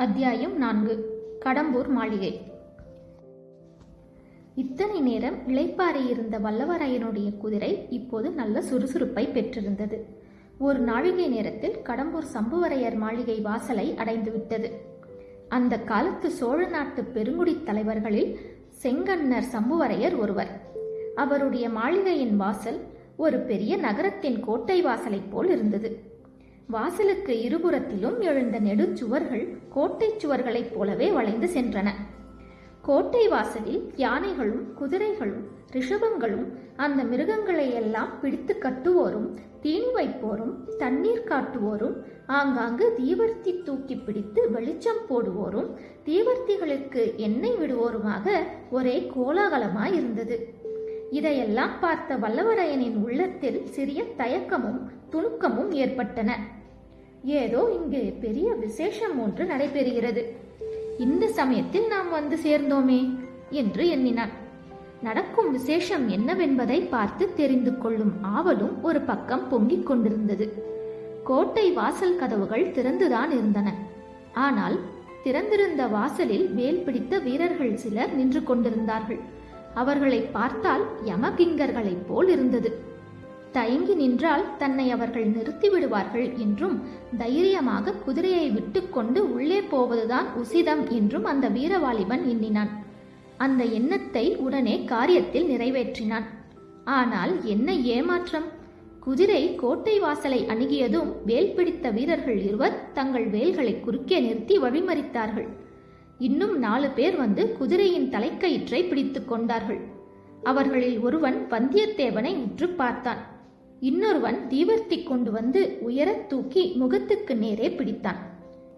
அத்தியாயம் நான்கு. கடம்பூர் மாளிகை. இத்தனை நேரம் இளைப்பாறியிருந்த வல்லவரையனுடைய குதிரை இப்போது நல்ல சுறுசுறுப்பை பெற்றிருந்தது. ஒரு நாழிகை நேரத்தில் கடம்பூர் சம்புவரையர் மாளிகை வாசலை அடைந்துவிட்டது அந்த காலத்து சோழ நாட்டு பெருங்குடித் தலைவர்களில் செங்கன்னர் சம்புவரையர் ஒருவர். அவருடைய மாளிகையின் வாசல் ஒரு பெரிய நகரத்தின் கோட்டை வாசலைப் போல் இருந்தது. வாசலுக்கு இருபுறத்திலும் எழுந்த நெடுச்சுவர்கள் கோட்டைச் சுவர்களைப் போலவே வளைந்து சென்றன. கோட்டை வாசலில் யானைகளும் குதிரைகளும் ரிஷபங்களும் அந்த மிருகங்களை எல்லாம் பிடித்து கட்டுவோரும் தீனி வைப்போரும் தண்ணீர் காட்டுவோரும் ஆங்காங்கு தீவர்த்தி தூக்கி பிடித்து வெளிச்சம் போடுவோரும் தீவர்த்திகளுக்கு எண்ணெய் விடுவோருமாக ஒரே கோலாகலமாய் இருந்தது. இதையெல்லாம் பார்த்த வல்லவரையனின் உள்ளத்தில் சிறிய தயக்கமும் துணுக்கமும் ஏற்பட்டன. ஏதோ இங்கே பெரிய விசேஷம் ஒன்று நடைபெறுகிறது. இந்த சமயத்தில் நாம் வந்து சேர்ந்தோமே என்று எண்ணினான். நடக்கும் விசேஷம் என்னவென்பதை பார்த்து தெரிந்து கொள்ளும் ஆவலும் ஒரு பக்கம் பொங்கிக் கொண்டிருந்தது. கோட்டை வாசல் கதவுகள் திறந்துதான் இருந்தன. ஆனால் திறந்திருந்த வாசலில் வேல் பிடித்த வீரர்கள் சிலர் நின்று கொண்டிருந்தார்கள். அவர்களை பார்த்தால் யமகிங்கர்களைப் போல் இருந்தது. தயங்கி நின்றால் தன்னை அவர்கள் நிறுத்திவிடுவார்கள் என்றும் தைரியமாக குதிரையை விட்டுக்கொண்டு உள்ளே போவதுதான் உசிதம் என்றும் அந்த வீரவாலிபன் எண்ணினான். அந்த எண்ணத்தை உடனே காரியத்தில் நிறைவேற்றினான். ஆனால் என்ன ஏமாற்றம்? குதிரை கோட்டை வாசலை அணுகியதும் வேல் பிடித்த வீரர்கள் இருவர் தங்கள் வேல்களை குறுக்கே நிறுத்தி வழிமறித்தார்கள். இன்னும் நாலு பேர் வந்து குதிரையின் தலைக்கயிற்றை பிடித்து கொண்டார்கள். அவர்களில் ஒருவன் வந்தியத்தேவனை உற்று பார்த்தான். இன்னொருவன் தீவர்த்தி கொண்டு வந்து உயரத் தூக்கி முகத்துக்கு நேரே பிடித்தான்.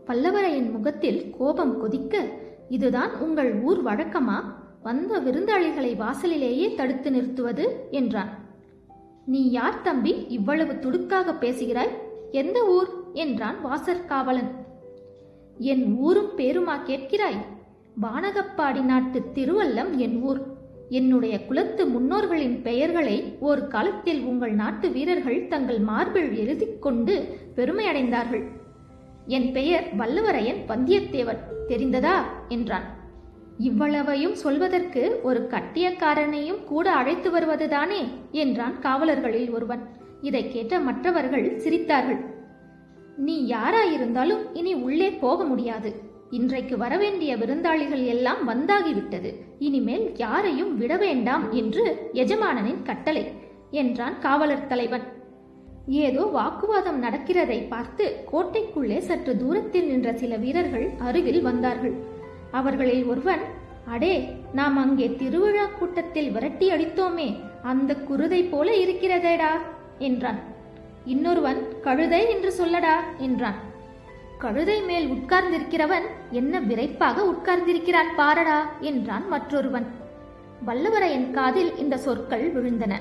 பல்லவரையின் முகத்தில் கோபம் கொதிக்க இதுதான் உங்கள் ஊர் வழக்கமா? வந்த விருந்தாளிகளை வாசலிலேயே தடுத்து நிறுத்துவது? என்றான். நீ யார் தம்பி? இவ்வளவு துடுக்காக பேசுகிறாய்? எந்த ஊர்? என்றான் வாசற்காவலன் என் ஊரும் பேருமா கேட்கிறாய்? வானகப்பாடி நாட்டு திருவல்லம் என் ஊர். என்னுடைய குலத்து முன்னோர்களின் பெயர்களை ஒரு காலத்தில் உங்கள் நாட்டு வீரர்கள் தங்கள் மார்பில் எழுதி கொண்டு பெருமையடைந்தார்கள். என் பெயர் வல்லவரையன் வந்தியத்தேவன். தெரிந்ததா? என்றான். இவ்வளவையும் சொல்வதற்கு ஒரு கட்டியக்காரனையும் கூட அழைத்து வருவதுதானே? என்றான் காவலர்களில் ஒருவன். இதை கேட்ட மற்றவர்கள் சிரித்தார்கள். நீ யாராயிருந்தாலும் இனி உள்ளே போக முடியாது. இன்றைக்கு வரவேண்டிய விருந்தாளிகள் எல்லாம் வந்தாகிவிட்டது. இனிமேல் யாரையும் விட வேண்டாம் என்று எஜமானனின் கட்டளை என்றான் காவலர் தலைவன். ஏதோ வாக்குவாதம் நடக்கிறதை பார்த்து கோட்டைக்குள்ளே சற்று தூரத்தில் நின்ற சில வீரர்கள் அருகில் வந்தார்கள். அவர்களில் ஒருவன் அடே நாம் அங்கே திருவிழா கூட்டத்தில் விரட்டி அடித்தோமே அந்த குருதை போல இருக்கிறதேடா என்றான். இன்னொருவன் கழுதை என்று சொல்லடா என்றான். கழுதை மேல் உட்கார்ந்திருக்கிறவன் என்ன விரைப்பாக உட்கார்ந்திருக்கிறான் பாரடா என்றான் மற்றொருவன். வல்லவரையன் காதில் இந்த சொற்கள் விழுந்தன.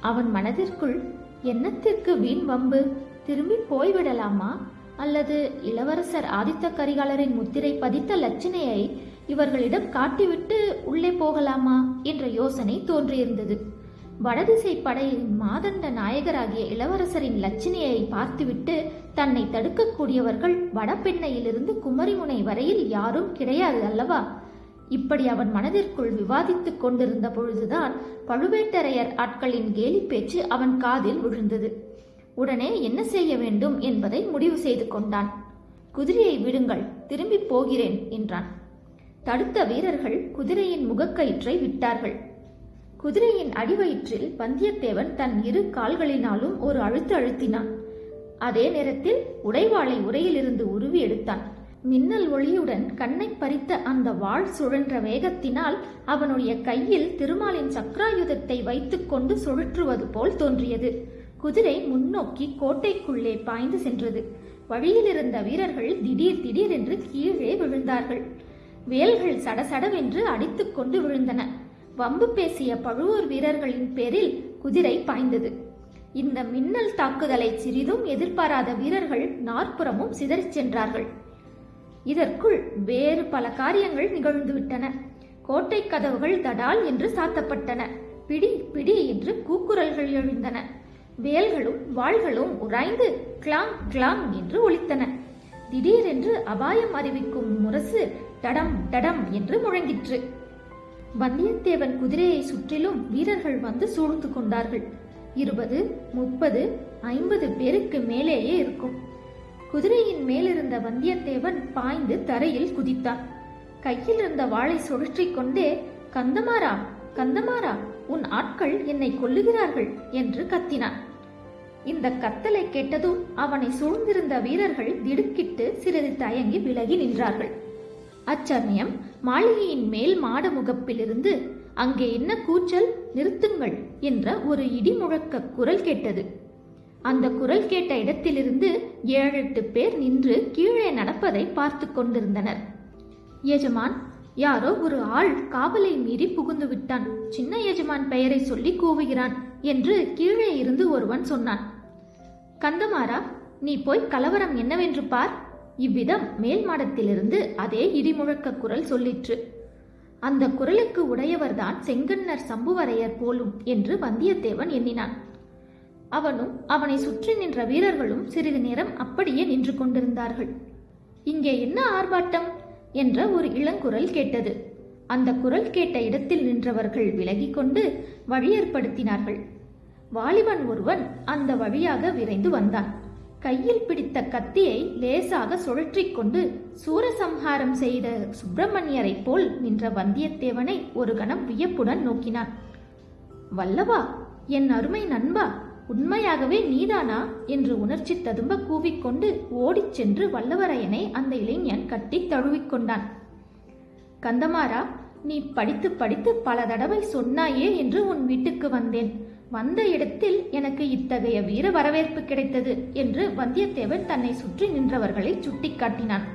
அவன் மனதிற்குள் என்னத்திற்கு வீண் வம்பு? திரும்பி போய்விடலாமா? அல்லது இளவரசர் ஆதித்த கரிகாலரின் முத்திரை பதித்த லட்சணையை இவர்களிடம் காட்டிவிட்டு உள்ளே போகலாமா? என்ற யோசனை தோன்றியிருந்தது. வடதிசை படையின் மாதண்ட நாயகராகிய இளவரசரின் லட்சணியை பார்த்துவிட்டு தன்னை தடுக்கக்கூடியவர்கள் வடபெண்ணையிலிருந்து குமரிமுனை வரையில் யாரும் கிடையாது அல்லவா? இப்படி அவன் மனதிற்குள் விவாதித்துக் கொண்டிருந்த பொழுதுதான் பழுவேட்டரையர் ஆட்களின் கேலி பேச்சு அவன் காதில் விழுந்தது. உடனே என்ன செய்ய வேண்டும் என்பதை முடிவு செய்து கொண்டான். குதிரையை விடுங்கள் திரும்பி போகிறேன் என்றான். தடுத்த வீரர்கள் குதிரையின் முகக்கயிற்றை விட்டார்கள். குதிரையின் அடிவயிற்றில் வந்தியத்தேவன் தன் இரு கால்களினாலும் ஒரு அழுத்து அழுத்தினான். அதே நேரத்தில் உடைவாளை உரையிலிருந்து உருவி எடுத்தான். மின்னல் ஒளியுடன் கண்ணை பறித்த அந்த வாழ் சுழன்ற வேகத்தினால் அவனுடைய கையில் திருமாலின் சக்ராயுதத்தை வைத்துக்கொண்டு சுழற்றுவது போல் தோன்றியது. குதிரை முன்னோக்கி கோட்டைக்குள்ளே பாய்ந்து சென்றது. வழியில் இருந்த வீரர்கள் திடீர் திடீரென்று கீழே விழுந்தார்கள். வேல்கள் சடசடவென்று அடித்துக்கொண்டு விழுந்தன. வம்பு பேசிய பழுவூர் வீரர்களின் பேரில் குதிரை பாய்ந்தது. இந்த மின்னல் தாக்குதலை சிறிதும் எதிர்பாராத வீரர்கள் நாற்புறமும் சிதறிச் சென்றார்கள். இதற்குள் வேறு பல காரியங்கள் நிகழ்ந்துவிட்டன. கோட்டை கதவுகள் தடால் என்று சாத்தப்பட்டன. பிடி பிடி என்று கூக்குரல்கள் எழுந்தன. வேல்களும் வாள்களும் உராய்ந்து கிளாங் கிளாங் என்று ஒலித்தன. திடீரென்று அபாயம் அறிவிக்கும் முரசு டடம் டடம் என்று முழங்கிற்று. வந்தியத்தேவன் குதிரையை சுற்றிலும் வீரர்கள் வந்து சூழ்ந்து கொண்டார்கள். இருபது முப்பது ஐம்பது பேருக்கு மேலேயே இருக்கும். குதிரையின் மேலிருந்த வந்தியத்தேவன் பாய்ந்து தரையில் குதித்தான். கையில் இருந்த வாளை சுழற்றிக் கொண்டே கந்தமாரா கந்தமாரா உன் ஆட்கள் என்னை கொல்லுகிறார்கள் என்று கத்தினான். இந்த கத்தலை கேட்டதும் அவனை சூழ்ந்திருந்த வீரர்கள் திடுக்கிட்டு சிறிது தயங்கி விலகி நின்றார்கள். அச்சமயம் மாளிகையின் மேல் மாட முகப்பிலிருந்து அங்கே என்ன கூச்சல்? நிறுத்துங்கள் என்ற ஒரு இடி முழக்க குரல் கேட்டது. அந்த குரல் கேட்ட இடத்திலிருந்து ஏழெட்டு பேர் நின்று கீழே நடப்பதை பார்த்து கொண்டிருந்தனர். எஜமான் யாரோ ஒரு ஆள் காவலை மீறி புகுந்து விட்டான். சின்ன எஜமான் பெயரை சொல்லி கூவுகிறான் என்று கீழே இருந்து ஒருவன் சொன்னான். கந்தமாரா நீ போய் கலவரம் என்னவென்று பார். இவ்விதம் மேல் மாடத்திலிருந்து அதே இடிமுழக்க குரல் சொல்லிற்று. அந்த குரலுக்கு உடையவர்தான் செங்கன்னர் சம்புவரையர் போலும் என்று வந்தியத்தேவன் எண்ணினான். அவனும் அவனை சுற்றி நின்ற வீரர்களும் சிறிது நேரம் அப்படியே நின்று கொண்டிருந்தார்கள். இங்கே என்ன ஆர்ப்பாட்டம்? என்ற ஒரு இளங்குரல் கேட்டது. அந்த குரல் கேட்ட இடத்தில் நின்றவர்கள் விலகிக் கொண்டு வழி ஏற்படுத்தினார்கள். வாலிபன் ஒருவன் அந்த வழியாக விரைந்து வந்தான். கையில் பிடித்த கத்தியை லேசாக சுழற்றிக் கொண்டு சூரசம்ஹாரம் செய்த சுப்பிரமணியரைப் போல் நின்ற வந்தியத்தேவனை ஒரு கணம் வியப்புடன் நோக்கினான். வல்லவா என் அருமை நண்பா உண்மையாகவே நீதானா? என்று உணர்ச்சி ததும்ப கூவிக்கொண்டு ஓடிச் சென்று வல்லவரையனை அந்த இளைஞன் கட்டி தழுவிக்கொண்டான் கந்தமாரா நீ படித்து படித்து பல தடவை சொன்னாயே என்று உன் வீட்டுக்கு வந்தேன். வந்த இடத்தில் எனக்கு இத்தகைய வீர வரவேற்பு கிடைத்தது என்று வந்தியத்தேவன் தன்னை சுற்றி நின்றவர்களை சுட்டிக்காட்டினான்.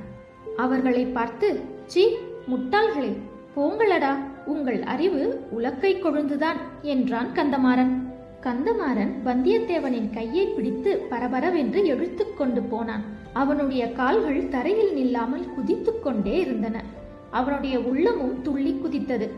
அவர்களை பார்த்து சி முட்டாள்களே போங்களடா உங்கள் அறிவு உலக்கை கொழுந்துதான் என்றான் கந்தமாறன். கந்தமாறன் வந்தியத்தேவனின் கையை பிடித்து பரபரவென்று எழுத்து கொண்டு போனான். அவனுடைய கால்கள் தரையில் நில்லாமல் குதித்துக் கொண்டே இருந்தன. அவனுடைய உள்ளமும் துள்ளி குதித்தது.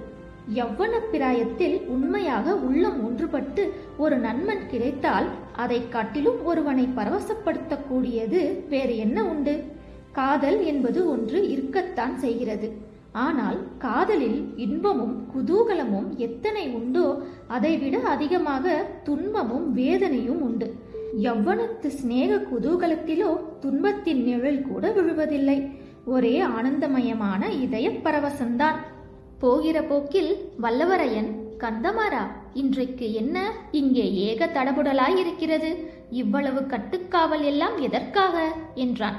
யவ்வன பிராயத்தில் உண்மையாக உள்ளம் ஒன்றுபட்டு ஒரு நன்மன் கிடைத்தால் அதை காட்டிலும் ஒருவனை பரவசப்படுத்தக்கூடியது வேறு என்ன உண்டு? காதல் என்பது ஒன்று இருக்கத்தான் செய்கிறது. ஆனால் காதலில் இன்பமும் குதூகலமும் எத்தனை உண்டோ அதைவிட அதிகமாக துன்பமும் வேதனையும் உண்டு. யவ்வனத்து சிநேக குதூகலத்திலோ துன்பத்தின் நிழல் கூட விழுவதில்லை. ஒரே ஆனந்தமயமான இதய பரவசம்தான். போகிற போக்கில் வல்லவரையன் கந்தமாரா இன்றைக்கு என்ன? இங்கே ஏக தடபுடலாயிருக்கிறது. இவ்வளவு கட்டுக்காவல் எல்லாம் எதற்காக? என்றான்.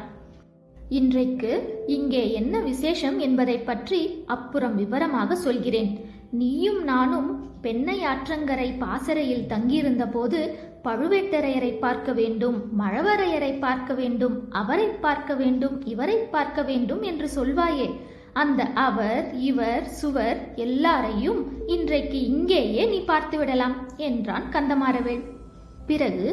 இன்றைக்கு இங்கே என்ன விசேஷம் என்பதை பற்றி அப்புறம் விவரமாக சொல்கிறேன். நீயும் நானும் பெண்ணை ஆற்றங்கரை பாசறையில் தங்கியிருந்த போது பழுவேட்டரையரை பார்க்க வேண்டும் மழவரையரை பார்க்க வேண்டும் அவரை பார்க்க வேண்டும் இவரை பார்க்க வேண்டும் என்று சொல்வாயே. அந்த அவர் இவர் சுவர் எல்லாரையும் இன்றைக்கு இங்கேயே நீ பார்த்து விடலாம் என்றான் கந்தமாறவேள். பிறகு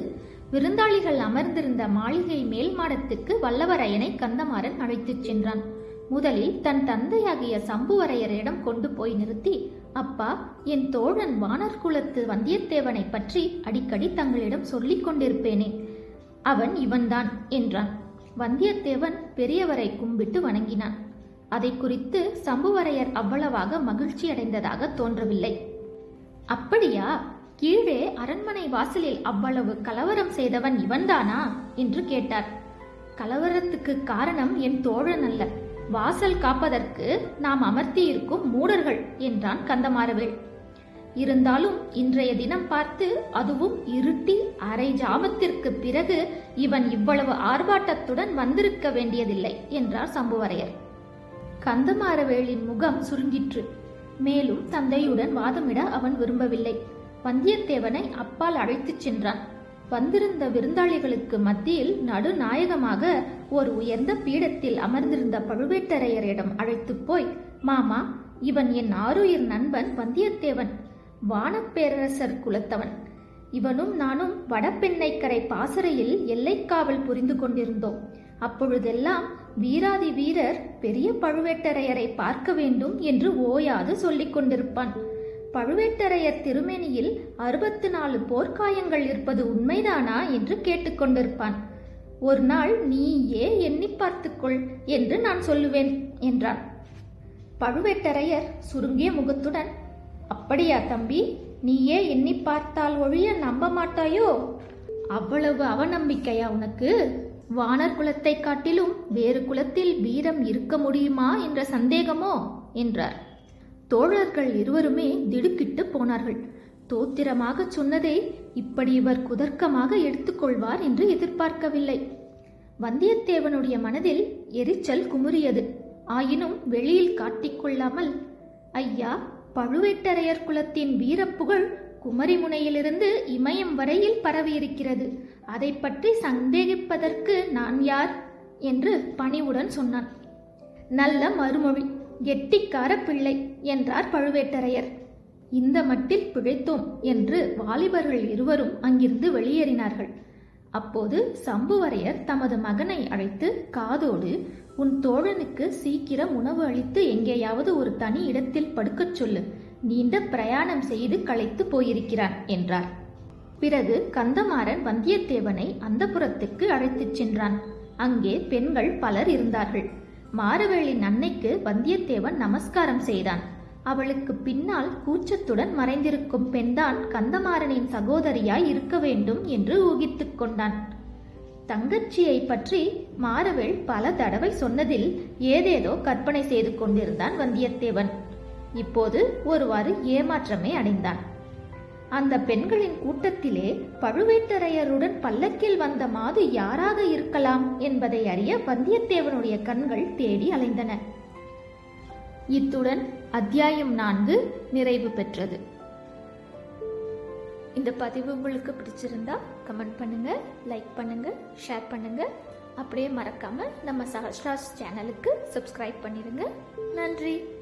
விருந்தாளிகள் அமர்ந்திருந்த மாளிகை மேல் மாடத்துக்கு வல்லவரையனை கந்தமாறன் அழைத்துச் சென்றான். முதலில் தன் தந்தையாகிய சம்புவரையரிடம் கொண்டு போய் நிறுத்தி அப்பா என் தோழன் வானர் குலத்து வந்தியத்தேவனை பற்றி அடிக்கடி தங்களிடம் சொல்லிக் கொண்டிருப்பேனே அவன் இவன்தான் என்றான். வந்தியத்தேவன் பெரியவரை கும்பிட்டு வணங்கினான். அதை குறித்து சம்புவரையர் அவ்வளவாக மகிழ்ச்சி அடைந்ததாக தோன்றவில்லை. அப்படியா? கீழே அரண்மனை வாசலில் அவ்வளவு கலவரம் செய்தவன் இவன்தானா? என்று கேட்டார். கலவரத்துக்கு காரணம் என் தோழன் அல்ல. வாசல் காப்பதற்கு நாம் அமர்த்தியிருக்கும் மூடர்கள் என்றான் கந்தமாறவேள். இருந்தாலும் இன்றைய தினம் பார்த்து அதுவும் இருட்டி அரை ஜாமத்திற்கு பிறகு இவன் இவ்வளவு ஆர்ப்பாட்டத்துடன் வந்திருக்க வேண்டியதில்லை என்றார் சம்புவரையர். கந்தமாறவேளின் முகம் சுருங்கிற்று. மேலும் தந்தையுடன் வாதமிட அவன் விரும்பவில்லை. வந்தியத்தேவனை அப்பால் அழைத்துச் சென்றான். வந்திருந்த விருந்தாளிகளுக்கு மத்தியில் நடுநாயகமாக ஒரு உயர்ந்த பீடத்தில் அமர்ந்திருந்த பழுவேட்டரையரிடம் அழைத்துப் போய் மாமா இவன் என் ஆருயிர் நண்பன் வந்தியத்தேவன் வானப்பேரரசர் குலத்தவன். இவனும் நானும் வடபெண்ணைக்கரை பாசறையில் எல்லைக்காவல் புரிந்து கொண்டிருந்தோம். அப்பொழுதெல்லாம் வீராதி வீரர் பெரிய பழுவேட்டரையரை பார்க்க வேண்டும் என்று ஓயாது சொல்லிக் கொண்டிருப்பான். பழுவேட்டரையர் திருமேனியில் அறுபத்து நாலு போர்க்காயங்கள் இருப்பது உண்மைதானா என்று கேட்டுக்கொண்டிருப்பான் ஒரு நாள் நீயே எண்ணி பார்த்துக்கொள் என்று நான் சொல்லுவேன் என்றான். பழுவேட்டரையர் சுருங்கிய முகத்துடன் அப்படியா தம்பி நீயே எண்ணி பார்த்தால் ஒழிய நம்ப மாட்டாயோ? அவ்வளவு அவநம்பிக்கையா உனக்கு? வானர் குலத்தை காட்டிலும் வேறு குலத்தில் வீரம் இருக்க முடியுமா என்ற சந்தேகமோ? என்றார். தோழர்கள் இருவருமே திடுக்கிட்டு போனார்கள். தோத்திரமாக சொன்னதை இப்படி இவர் குதர்க்கமாக எடுத்துக்கொள்வார் என்று எதிர்பார்க்கவில்லை. வந்தியத்தேவனுடைய மனதில் எரிச்சல் குமுறியது. ஆயினும் வெளியில் காட்டிக்கொள்ளாமல் ஐயா பழுவேட்டரையர் குலத்தின் வீரப்புகழ் குமரிமுனையிலிருந்து இமயம் வரையில் பரவியிருக்கிறது. அதை பற்றி சந்தேகிப்பதற்கு நான் யார்? என்று பணிவுடன் சொன்னான். நல்ல மறுமொழி கெட்டிக்கார பிள்ளை என்றார் பழுவேட்டரையர். இந்த மட்டில் பிழைத்தோம் என்று வாலிபர்கள் இருவரும் அங்கிருந்து வெளியேறினார்கள். அப்போது சம்புவரையர் தமது மகனை அழைத்து காதோடு உன் தோழனுக்கு சீக்கிரம் உணவு அளித்து எங்கேயாவது ஒரு தனி இடத்தில் படுக்கச் சொல்லு. நீண்ட பிரயாணம் செய்து களைத்து போயிருக்கிறான் என்றார். பிறகு கந்தமாறன் வந்தியத்தேவனை அந்தப்புறத்துக்கு அழைத்துச் சென்றான். அங்கே பெண்கள் பலர் இருந்தார்கள். மாரவேளின் அன்னைக்கு வந்தியத்தேவன் நமஸ்காரம் செய்தான். அவளுக்கு பின்னால் கூச்சத்துடன் மறைந்திருக்கும் பெண்தான் கந்தமாறனின் சகோதரியாய் இருக்க வேண்டும் என்று ஊகித்துக் கொண்டான். தங்கச்சியை பற்றி மாரவேள் பல தடவை சொன்னதில் ஏதேதோ கற்பனை செய்து கொண்டிருந்தான் வந்தியத்தேவன். இப்போது ஒருவாறு ஏமாற்றமே அடைந்தான். அந்த பெண்களின் கூட்டத்திலே பழுவேட்டரையருடன் பல்லக்கில் வந்த மாது யாராக இருக்கலாம் என்பதை அறிய வந்தியத்தேவனுடைய கண்கள் தேடி அலைந்தன. இத்துடன் அத்தியாயம் நான்கு நிறைவு பெற்றது. இந்த பதிவு உங்களுக்கு பிடிச்சிருந்தா கமெண்ட் பண்ணுங்க லைக் பண்ணுங்க ஷேர் பண்ணுங்க. அப்படியே மறக்காம நம்ம சஹஸ்ராஸ் சேனலுக்கு சப்ஸ்கிரைப் பண்ணிடுங்க நன்றி.